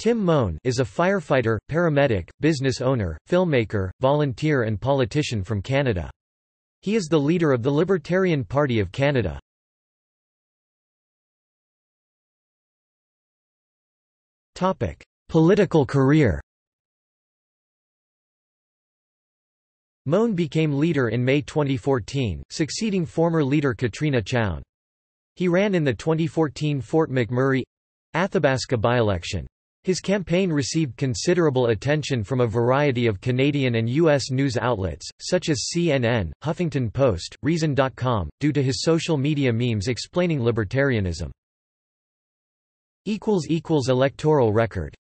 Tim Moen is a firefighter, paramedic, business owner, filmmaker, volunteer and politician from Canada. He is the leader of the Libertarian Party of Canada. Political career Moen became leader in May 2014, succeeding former leader Katrina Chown. He ran in the 2014 Fort McMurray—Athabasca by-election. His campaign received considerable attention from a variety of Canadian and U.S. news outlets, such as CNN, Huffington Post, Reason.com, due to his social media memes explaining libertarianism. Electoral record